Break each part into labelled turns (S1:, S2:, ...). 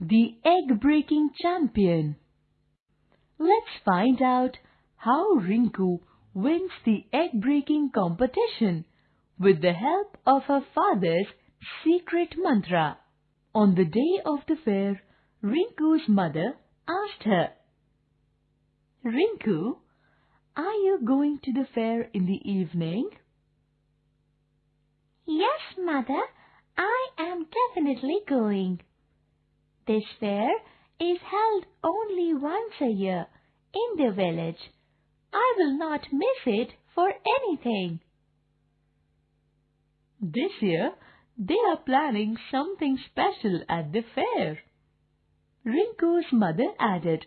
S1: the egg-breaking champion. Let's find out how Rinku wins the egg-breaking competition with the help of her father's secret mantra. On the day of the fair, Rinku's mother asked her, Rinku, are you going to the fair in the evening?
S2: Yes, mother, I am definitely going. This fair is held only once a year in the village. I will not miss it for anything.
S1: This year, they are planning something special at the fair. Rinku's mother added.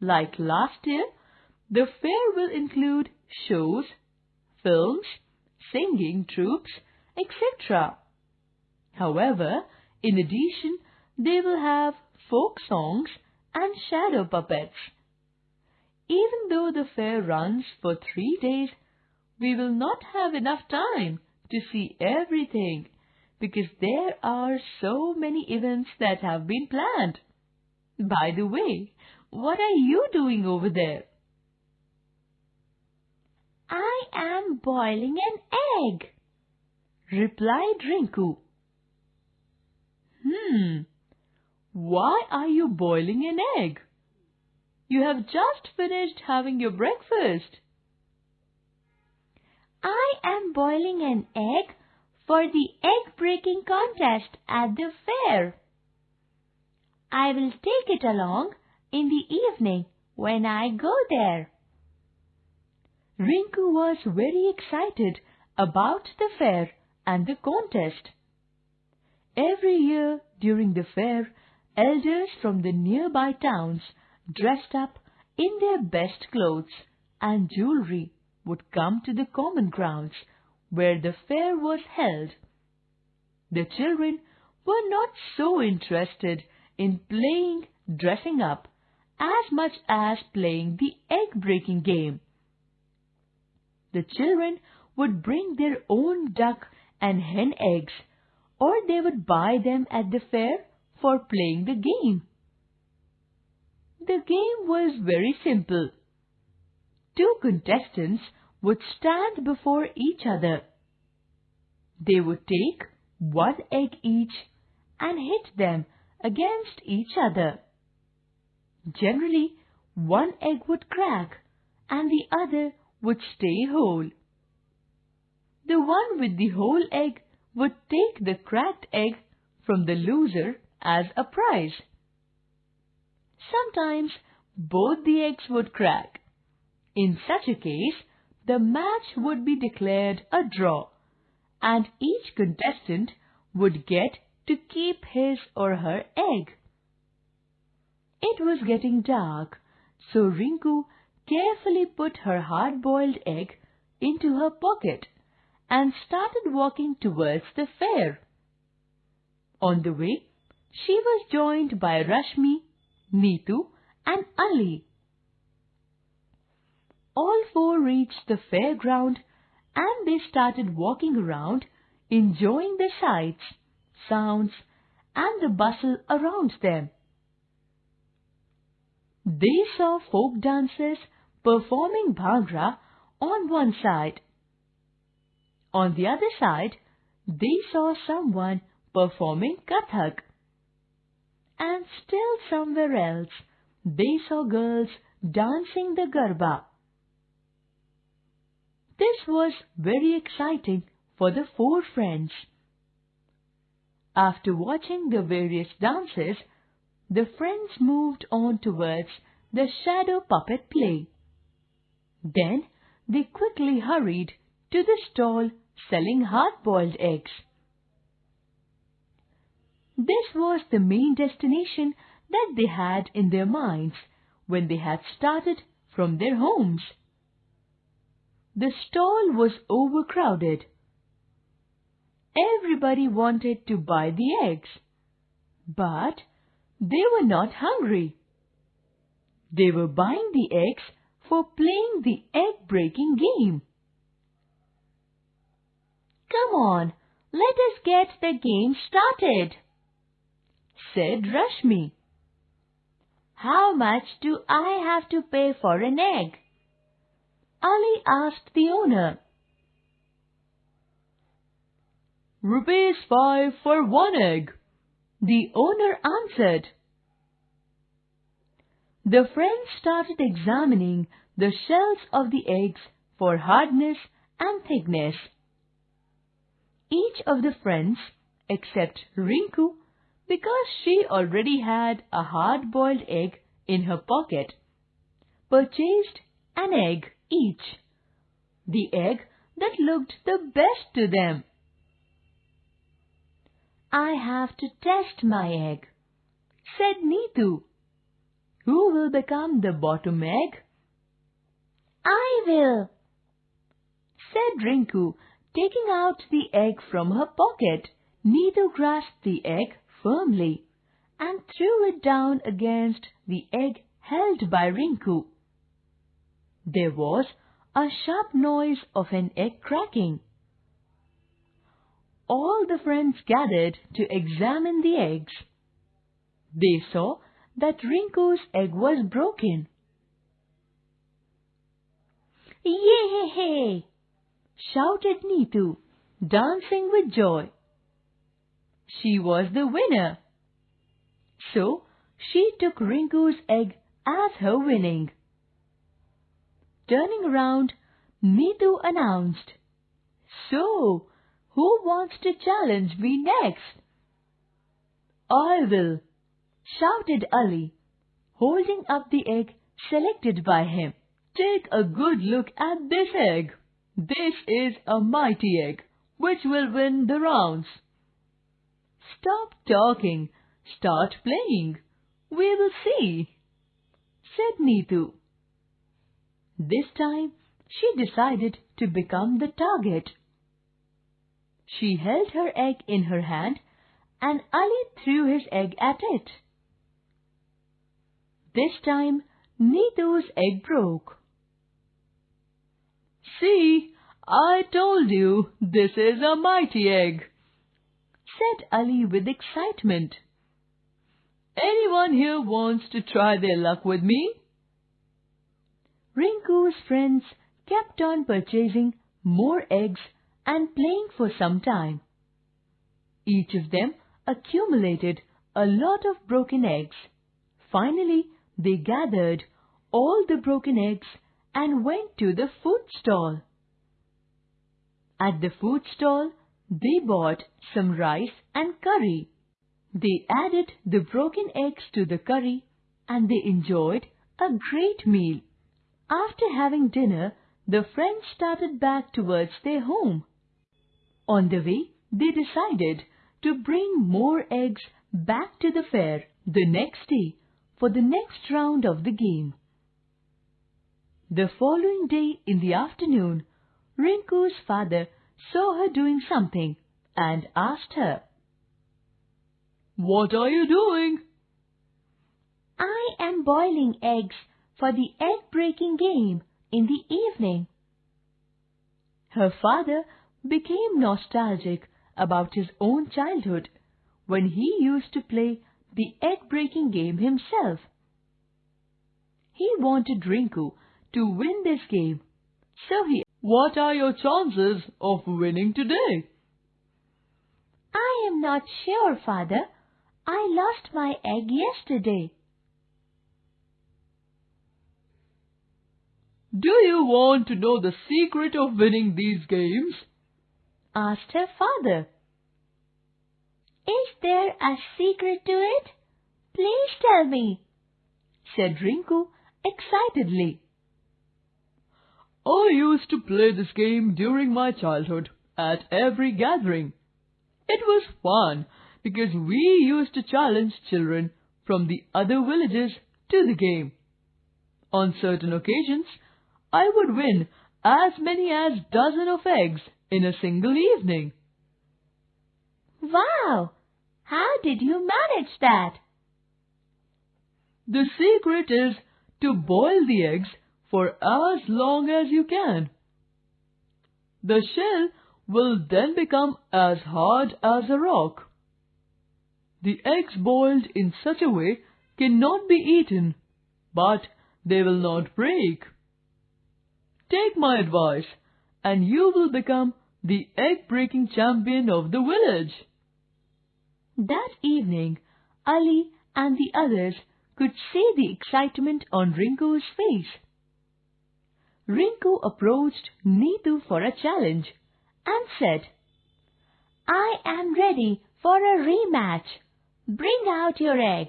S1: Like last year, the fair will include shows, films, singing troupes, etc. However, in addition, they will have folk songs and shadow puppets. Even though the fair runs for three days, we will not have enough time to see everything because there are so many events that have been planned. By the way, what are you doing over there?
S2: I am boiling an egg,
S1: replied Rinku. Hmm, why are you boiling an egg? You have just finished having your breakfast.
S2: I am boiling an egg for the egg breaking contest at the fair. I will take it along in the evening when I go there.
S1: Rinku was very excited about the fair and the contest. Every year during the fair, elders from the nearby towns dressed up in their best clothes and jewelry would come to the common grounds where the fair was held. The children were not so interested in playing dressing up as much as playing the egg-breaking game. The children would bring their own duck and hen eggs or they would buy them at the fair for playing the game. The game was very simple. Two contestants would stand before each other. They would take one egg each and hit them against each other. Generally, one egg would crack and the other would stay whole. The one with the whole egg would take the cracked egg from the loser as a prize. Sometimes both the eggs would crack. In such a case, the match would be declared a draw, and each contestant would get to keep his or her egg. It was getting dark, so Rinku carefully put her hard-boiled egg into her pocket and started walking towards the fair. On the way, she was joined by Rashmi, Neetu and Ali. All four reached the fairground and they started walking around enjoying the sights, sounds and the bustle around them. They saw folk dancers performing bhangra on one side. On the other side, they saw someone performing Kathak and still somewhere else they saw girls dancing the Garba. This was very exciting for the four friends. After watching the various dances, the friends moved on towards the shadow puppet play. Then they quickly hurried to the stall selling hard-boiled eggs. This was the main destination that they had in their minds when they had started from their homes. The stall was overcrowded. Everybody wanted to buy the eggs, but they were not hungry. They were buying the eggs for playing the egg-breaking game.
S2: Come on, let us get the game started
S1: said Rashmi.
S2: How much do I have to pay for an egg? Ali asked the owner.
S1: Rupees five for one egg, the owner answered. The friends started examining the shells of the eggs for hardness and thickness. Each of the friends, except Rinku, because she already had a hard-boiled egg in her pocket, purchased an egg each, the egg that looked the best to them.
S2: I have to test my egg, said Neetu.
S1: Who will become the bottom egg?
S2: I will,
S1: said Rinku, taking out the egg from her pocket. Neetu grasped the egg firmly and threw it down against the egg held by Rinku. There was a sharp noise of an egg cracking. All the friends gathered to examine the eggs. They saw that Rinku's egg was broken.
S2: Yay!
S1: shouted Neetu, dancing with joy. She was the winner. So she took Rinku's egg as her winning. Turning around, Neetu announced, So, who wants to challenge me next? I will, shouted Ali, holding up the egg selected by him. Take a good look at this egg. This is a mighty egg, which will win the rounds. Stop talking. Start playing. We will see, said Neetu. This time, she decided to become the target. She held her egg in her hand and Ali threw his egg at it. This time, Neetu's egg broke. See, I told you this is a mighty egg, said Ali with excitement. Anyone here wants to try their luck with me? Rinku's friends kept on purchasing more eggs and playing for some time. Each of them accumulated a lot of broken eggs. Finally, they gathered all the broken eggs and went to the food stall. At the food stall, they bought some rice and curry. They added the broken eggs to the curry and they enjoyed a great meal. After having dinner, the friends started back towards their home. On the way, they decided to bring more eggs back to the fair the next day for the next round of the game. The following day in the afternoon, Rinku's father saw her doing something and asked her, what are you doing?
S2: I am boiling eggs for the egg-breaking game in the evening.
S1: Her father became nostalgic about his own childhood when he used to play the egg-breaking game himself. He wanted Rinku to win this game, so he What are your chances of winning today?
S2: I am not sure, father. I lost my egg yesterday.
S1: Do you want to know the secret of winning these games?
S2: asked her father. Is there a secret to it? Please tell me,
S1: said Rinku excitedly. I used to play this game during my childhood at every gathering. It was fun because we used to challenge children from the other villages to the game. On certain occasions, I would win as many as dozen of eggs in a single evening.
S2: Wow! How did you manage that?
S1: The secret is to boil the eggs for as long as you can. The shell will then become as hard as a rock. The eggs boiled in such a way cannot be eaten, but they will not break. Take my advice, and you will become the egg-breaking champion of the village. That evening, Ali and the others could see the excitement on Rinku's face. Rinku approached Neetu for a challenge and said,
S2: I am ready for a rematch. Bring out your egg.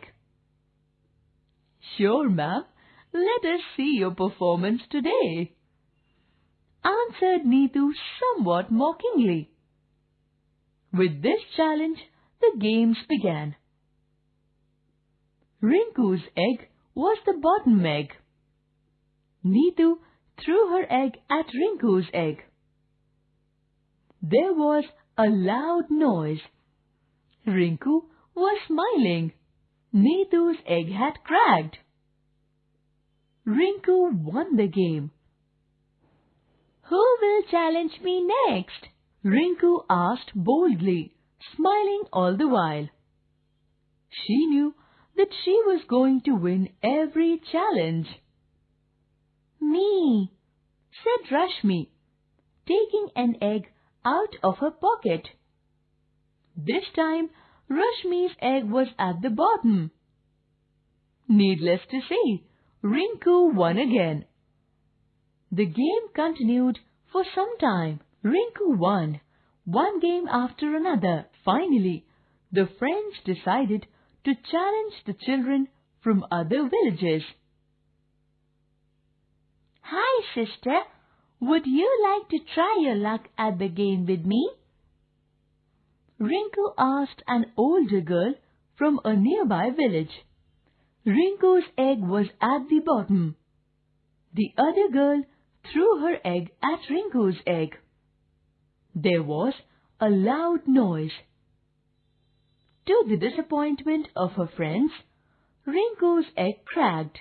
S1: Sure, ma'am. Let us see your performance today, answered Neetu somewhat mockingly. With this challenge, the games began. Rinku's egg was the bottom egg. Neetu threw her egg at Rinku's egg. There was a loud noise. Rinku was smiling. Neetu's egg had cracked. Rinku won the game.
S2: Who will challenge me next?
S1: Rinku asked boldly, smiling all the while. She knew that she was going to win every challenge.
S2: Me,
S1: said Rashmi, taking an egg out of her pocket. This time, Rashmi's egg was at the bottom. Needless to say, Rinku won again. The game continued for some time. Rinku won, one game after another. Finally, the friends decided to challenge the children from other villages.
S2: Hi, sister. Would you like to try your luck at the game with me?
S1: Rinku asked an older girl from a nearby village. Rinku's egg was at the bottom. The other girl threw her egg at Rinku's egg. There was a loud noise. To the disappointment of her friends, Rinku's egg cracked.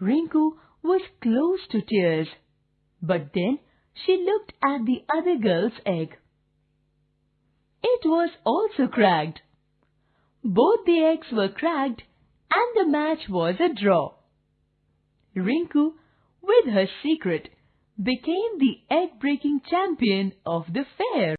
S1: Rinku was close to tears, but then she looked at the other girl's egg. It was also cracked. Both the eggs were cracked and the match was a draw. Rinku, with her secret, became the egg-breaking champion of the fair.